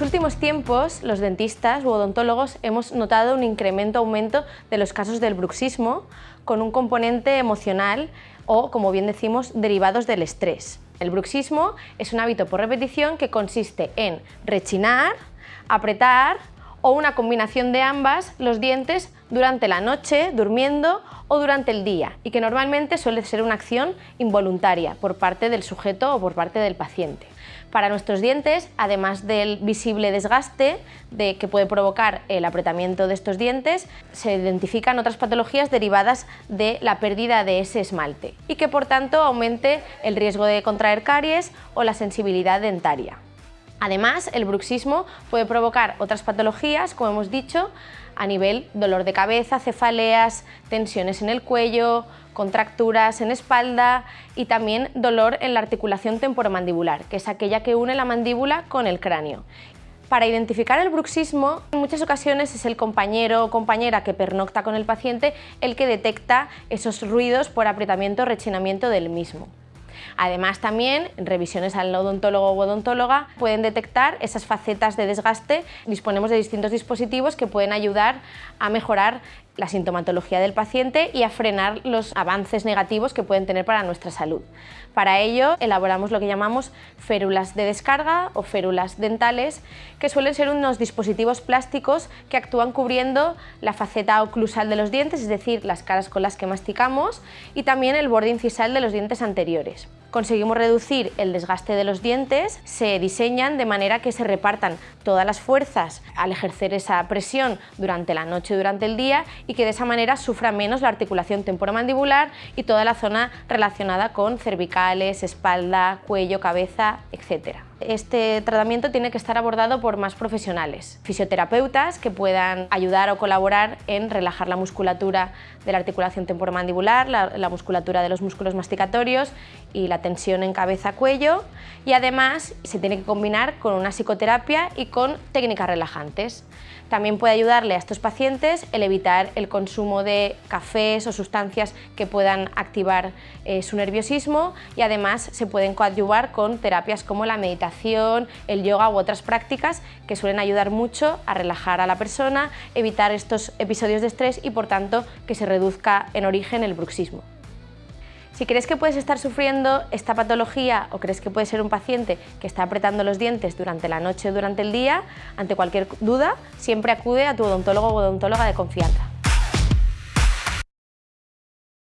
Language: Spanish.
últimos tiempos, los dentistas u odontólogos hemos notado un incremento, aumento de los casos del bruxismo con un componente emocional o, como bien decimos, derivados del estrés. El bruxismo es un hábito por repetición que consiste en rechinar, apretar o una combinación de ambas los dientes durante la noche, durmiendo o durante el día y que normalmente suele ser una acción involuntaria por parte del sujeto o por parte del paciente. Para nuestros dientes, además del visible desgaste de, que puede provocar el apretamiento de estos dientes, se identifican otras patologías derivadas de la pérdida de ese esmalte y que por tanto aumente el riesgo de contraer caries o la sensibilidad dentaria. Además, el bruxismo puede provocar otras patologías, como hemos dicho, a nivel dolor de cabeza, cefaleas, tensiones en el cuello, contracturas en espalda y también dolor en la articulación temporomandibular, que es aquella que une la mandíbula con el cráneo. Para identificar el bruxismo, en muchas ocasiones es el compañero o compañera que pernocta con el paciente el que detecta esos ruidos por apretamiento o rechinamiento del mismo. Además también, revisiones al odontólogo o odontóloga, pueden detectar esas facetas de desgaste. Disponemos de distintos dispositivos que pueden ayudar a mejorar la sintomatología del paciente y a frenar los avances negativos que pueden tener para nuestra salud. Para ello elaboramos lo que llamamos férulas de descarga o férulas dentales, que suelen ser unos dispositivos plásticos que actúan cubriendo la faceta oclusal de los dientes, es decir, las caras con las que masticamos, y también el borde incisal de los dientes anteriores conseguimos reducir el desgaste de los dientes, se diseñan de manera que se repartan todas las fuerzas al ejercer esa presión durante la noche durante el día y que de esa manera sufra menos la articulación temporomandibular y toda la zona relacionada con cervicales, espalda, cuello, cabeza, etc. Este tratamiento tiene que estar abordado por más profesionales, fisioterapeutas que puedan ayudar o colaborar en relajar la musculatura de la articulación temporomandibular, la, la musculatura de los músculos masticatorios y la tensión en cabeza-cuello y además se tiene que combinar con una psicoterapia y con técnicas relajantes. También puede ayudarle a estos pacientes el evitar el consumo de cafés o sustancias que puedan activar eh, su nerviosismo y además se pueden coadyuvar con terapias como la el yoga u otras prácticas que suelen ayudar mucho a relajar a la persona, evitar estos episodios de estrés y por tanto que se reduzca en origen el bruxismo. Si crees que puedes estar sufriendo esta patología o crees que puede ser un paciente que está apretando los dientes durante la noche o durante el día, ante cualquier duda, siempre acude a tu odontólogo o odontóloga de confianza.